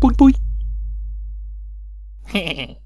Bui bui.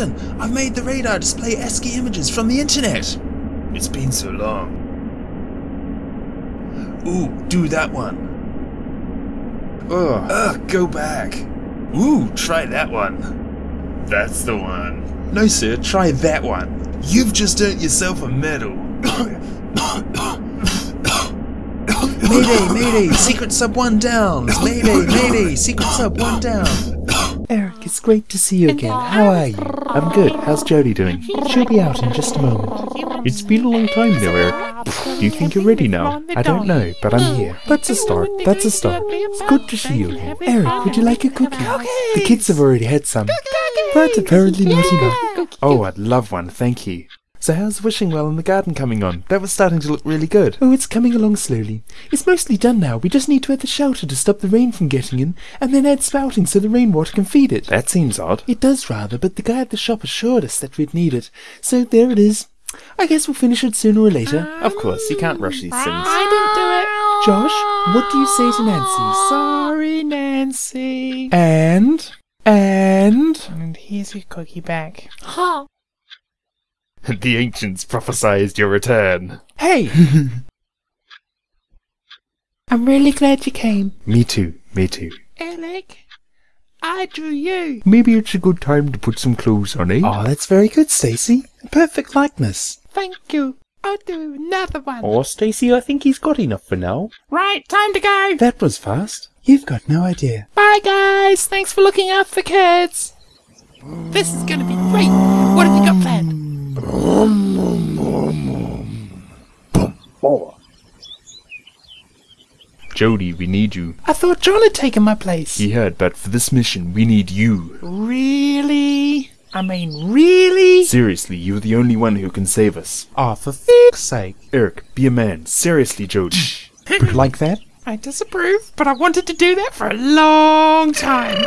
Captain, I've made the radar display ASCII images from the internet. It's been so long. Ooh, do that one. Ugh. Ugh, go back. Ooh, try that one. That's the one. No, sir, try that one. You've just earned yourself a medal. mayday, mayday, secret sub one down. Mayday, mayday, secret sub one down. It's great to see you again. How are you? I'm good. How's Jody doing? She'll be out in just a moment. It's been a long time now, Eric. Do you think you're ready now? I don't know, but I'm here. That's a start. That's a start. It's good to see you again. Eric, would you like a cookie? The kids have already had some. That's apparently not enough. Oh, I'd love one, thank you. So how's Wishing Well in the garden coming on? That was starting to look really good. Oh, it's coming along slowly. It's mostly done now. We just need to add the shelter to stop the rain from getting in, and then add spouting so the rainwater can feed it. That seems odd. It does rather, but the guy at the shop assured us that we'd need it. So there it is. I guess we'll finish it sooner or later. Of course, you can't rush these things. I didn't do it. Josh, what do you say to Nancy? Sorry, Nancy. And? And? And here's your cookie back. The ancients prophesied your return. Hey! I'm really glad you came. Me too, me too. Alec, I drew you. Maybe it's a good time to put some clothes on, eh? Oh, that's very good, Stacy. A perfect likeness. Thank you. I'll do another one. Oh, Stacy, I think he's got enough for now. Right, time to go. That was fast. You've got no idea. Bye, guys. Thanks for looking out for kids. This is going to be great. What have you got planned? Jody, we need you. I thought John had taken my place. He had, but for this mission, we need you. Really? I mean, really? Seriously, you're the only one who can save us. Oh, for fuck's sake. Eric, be a man. Seriously, Jody. Like that? I disapprove, but I wanted to do that for a long time.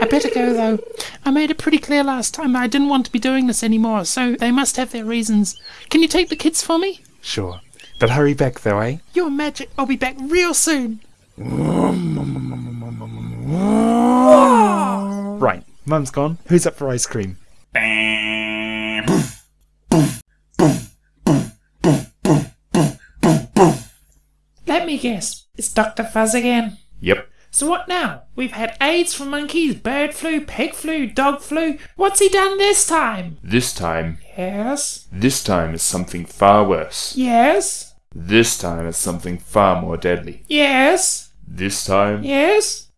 I better go though. I made it pretty clear last time I didn't want to be doing this anymore, so they must have their reasons. Can you take the kids for me? Sure. But hurry back though, eh? You're magic. I'll be back real soon. Right. Mum's gone. Who's up for ice cream? Let me guess. It's Dr. Fuzz again. Yep. So what now? We've had AIDS from monkeys, bird flu, pig flu, dog flu. What's he done this time? This time, Yes. this time is something far worse. Yes. This time is something far more deadly. Yes. This time, Yes.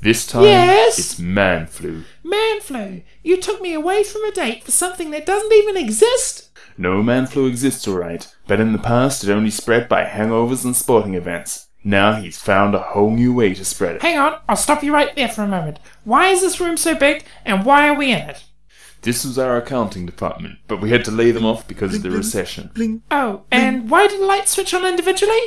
this time, Yes. it's man flu. Man flu. You took me away from a date for something that doesn't even exist. No man flu exists, alright, but in the past it only spread by hangovers and sporting events. Now he's found a whole new way to spread it. Hang on, I'll stop you right there for a moment. Why is this room so big, and why are we in it? This was our accounting department, but we had to lay them off because of the recession. Bling. Oh, and why did the lights switch on individually?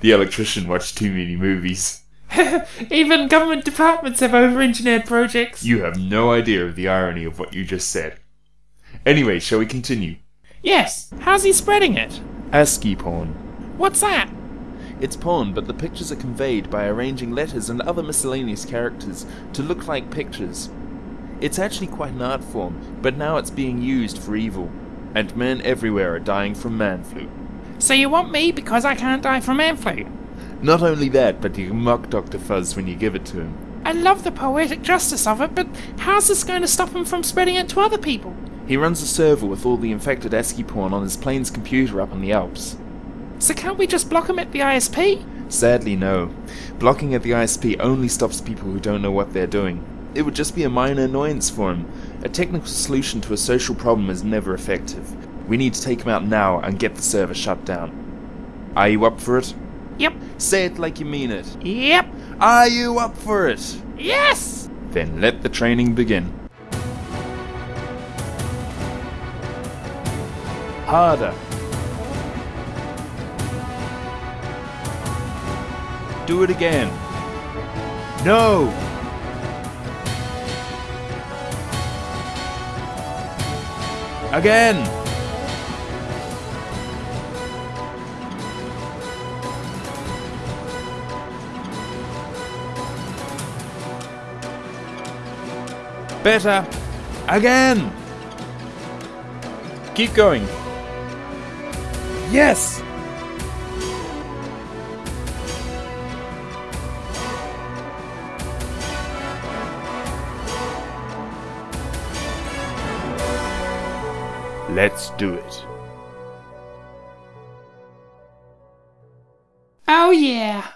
The electrician watched too many movies. Even government departments have over-engineered projects. You have no idea of the irony of what you just said. Anyway, shall we continue? Yes. How's he spreading it? ASCII porn. What's that? It's porn, but the pictures are conveyed by arranging letters and other miscellaneous characters to look like pictures. It's actually quite an art form, but now it's being used for evil, and men everywhere are dying from man flu. So you want me because I can't die from man flu? Not only that, but you can mock Dr. Fuzz when you give it to him. I love the poetic justice of it, but how's this going to stop him from spreading it to other people? He runs a server with all the infected ASCII porn on his plane's computer up in the Alps. So can't we just block him at the ISP? Sadly, no. Blocking at the ISP only stops people who don't know what they're doing. It would just be a minor annoyance for him. A technical solution to a social problem is never effective. We need to take him out now and get the server shut down. Are you up for it? Yep. Say it like you mean it. Yep. Are you up for it? Yes! Then let the training begin. Harder. Do it again. No! Again! Better! Again! Keep going. Yes! Let's do it. Oh yeah.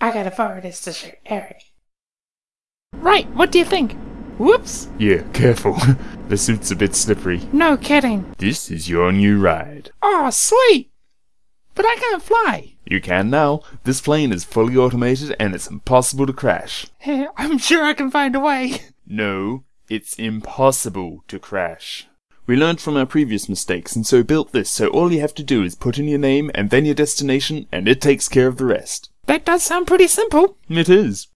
I gotta forward this to Sir Eric. Right, what do you think? Whoops! Yeah, careful. the suit's a bit slippery. No kidding. This is your new ride. Oh, sweet! But I can't fly. You can now. This plane is fully automated and it's impossible to crash. I'm sure I can find a way. No, it's impossible to crash. We learned from our previous mistakes and so built this so all you have to do is put in your name and then your destination and it takes care of the rest. That does sound pretty simple. It is.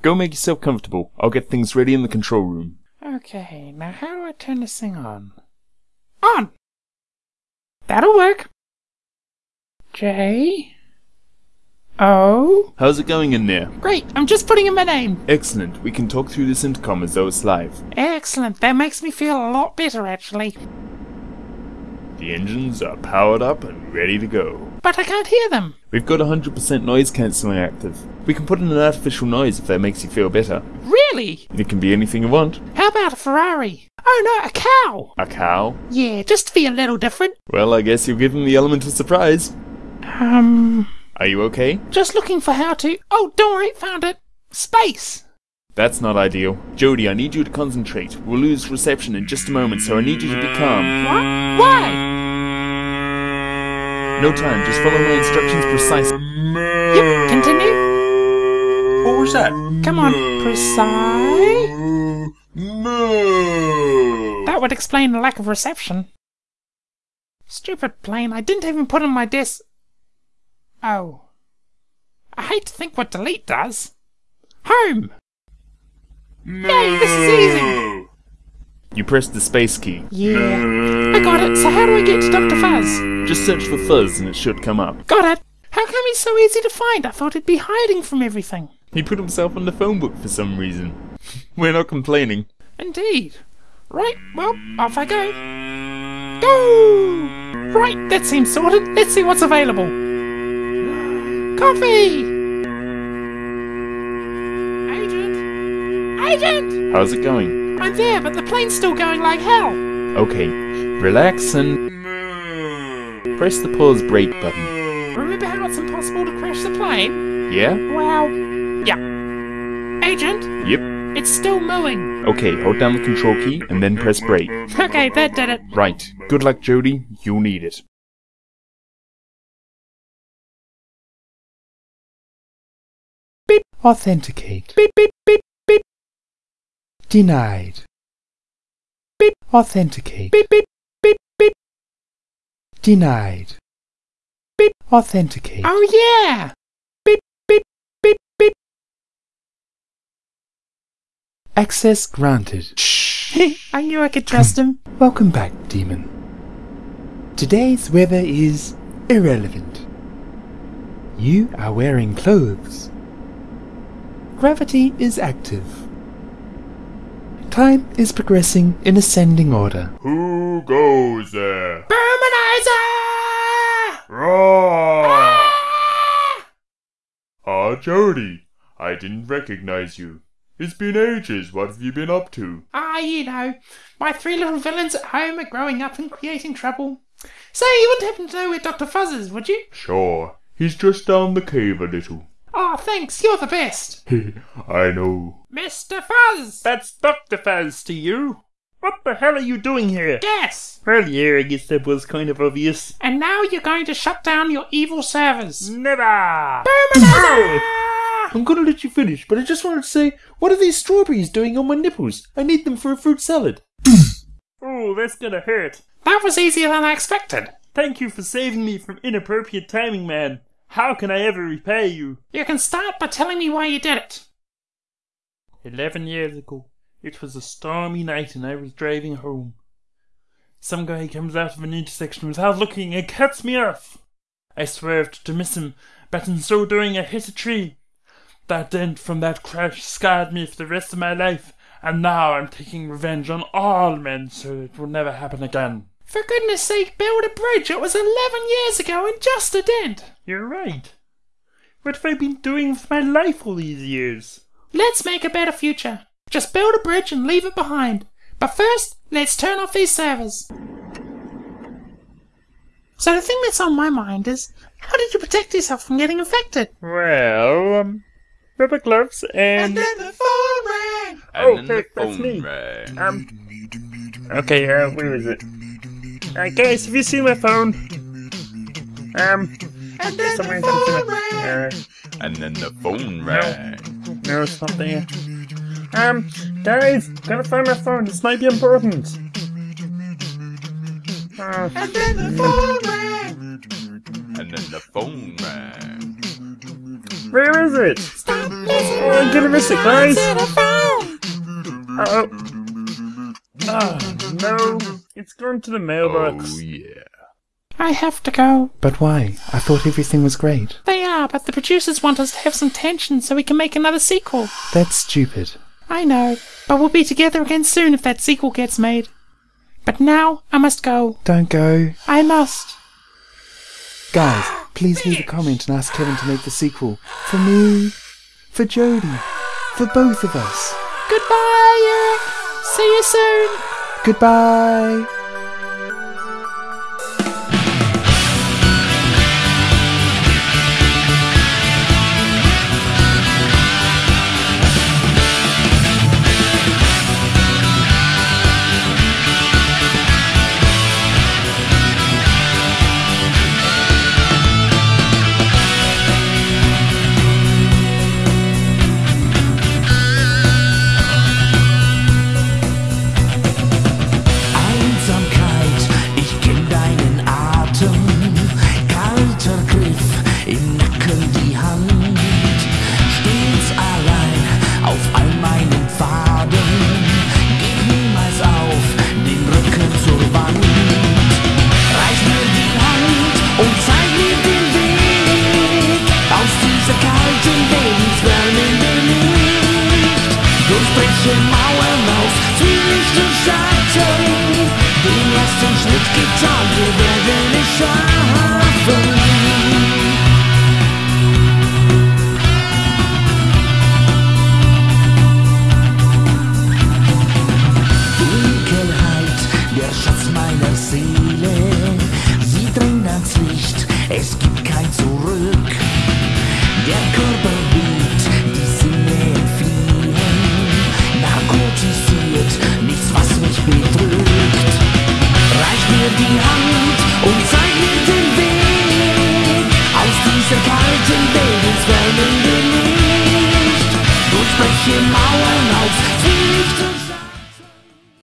Go make yourself comfortable. I'll get things ready in the control room. Okay, now how do I turn this thing on? On! That'll work. J. O. How's it going in there? Great, I'm just putting in my name. Excellent. We can talk through this intercom as though it's live. Excellent, that makes me feel a lot better actually. The engines are powered up and ready to go. But I can't hear them. We've got 100% noise cancelling active. We can put in an artificial noise if that makes you feel better. Really? It can be anything you want. How about a Ferrari? Oh no, a cow! A cow? Yeah, just to be a little different. Well, I guess you've given the element of surprise. Um, Are you okay? just looking for how to. Oh, don't worry, found it. Space! That's not ideal. Jody, I need you to concentrate. We'll lose reception in just a moment, so I need you to be calm. What? Why? No time, just follow my instructions precisely. Yep, continue. What was that? Come on, precise. No. That would explain the lack of reception. Stupid plane, I didn't even put on my desk. Oh. I hate to think what delete does. Home! Yay, this is easy! You press the space key. Yeah. I got it, so how do I get to Dr. Fuzz? Just search for Fuzz and it should come up. Got it! How come he's so easy to find? I thought he'd be hiding from everything. He put himself on the phone book for some reason. We're not complaining. Indeed. Right, well, off I go. Go! Right, that seems sorted. Let's see what's available. Coffee! Agent! Agent! How's it going? I'm there, but the plane's still going like hell. Okay, relax and press the pause break button. Remember how it's impossible to crash the plane? Yeah? Well, yeah. Agent, Yep. it's still mooing. Okay, hold down the control key and then press break. Okay, that did it. Right. Good luck, Jody. You'll need it. Authenticate. Beep, beep, beep, beep. Denied. Beep. Authenticate. Beep, beep, beep, beep. Denied. Beep. Authenticate. Oh yeah! Beep, beep, beep, beep. Access granted. Shh! I knew I could trust him. Welcome back, demon. Today's weather is irrelevant. You are wearing clothes. Gravity is active. Time is progressing in ascending order. Who goes there? Bermanizer! Roar! Ah, Jody, I didn't recognize you. It's been ages. What have you been up to? Ah, you know, my three little villains at home are growing up and creating trouble. Say, you wouldn't happen to know where Dr. Fuzz is, would you? Sure. He's just down the cave a little. Oh, thanks, you're the best. I know. Mr. Fuzz! That's Dr. Fuzz to you. What the hell are you doing here? Yes! Well, yeah, I guess that was kind of obvious. And now you're going to shut down your evil servers. Never! I'm gonna let you finish, but I just wanted to say, what are these strawberries doing on my nipples? I need them for a fruit salad. Oh, that's gonna hurt. That was easier than I expected. Thank you for saving me from inappropriate timing, man. How can I ever repay you? You can start by telling me why you did it. Eleven years ago, it was a stormy night and I was driving home. Some guy comes out of an intersection without looking and cuts me off. I swerved to miss him, but in so doing I hit a tree. That dent from that crash scarred me for the rest of my life, and now I'm taking revenge on all men so it will never happen again. For goodness sake, build a bridge. It was 11 years ago and just a dent. You're right. What have I been doing with my life all these years? Let's make a better future. Just build a bridge and leave it behind. But first, let's turn off these servers. So the thing that's on my mind is, how did you protect yourself from getting infected? Well, um, rubber gloves and. the phone rang. And Oh, then the heck, that's me. rang. Um, okay, uh, where is it? Uh, guys, have you seen my phone? Um, And then the phone the- rang. And then the phone rang. uh, no, it's not there. Um, guys, gotta find my phone. This might be important. Uh, And then the phone rang. And then the phone rang. where is it? Stop Oh, I'm gonna miss it, guys. to the phone. Oh. Oh, no. It's gone to the mailbox. Oh, yeah. I have to go. But why? I thought everything was great. They are, but the producers want us to have some tension so we can make another sequel. That's stupid. I know, but we'll be together again soon if that sequel gets made. But now I must go. Don't go. I must. Guys, please leave a comment and ask Kevin to make the sequel. For me, for Jodie, for both of us. Goodbye, Eric. See you soon. Goodbye. Der Schatz meiner Seele. Sie drängt ans Licht, es gibt kein Zurück. Der Körper nichts was mich bedrückt mir die Hand und zeig mir den Weg aus dieser kalten Lebenswelle in Licht. Durch spreche Mauern auf Pflichten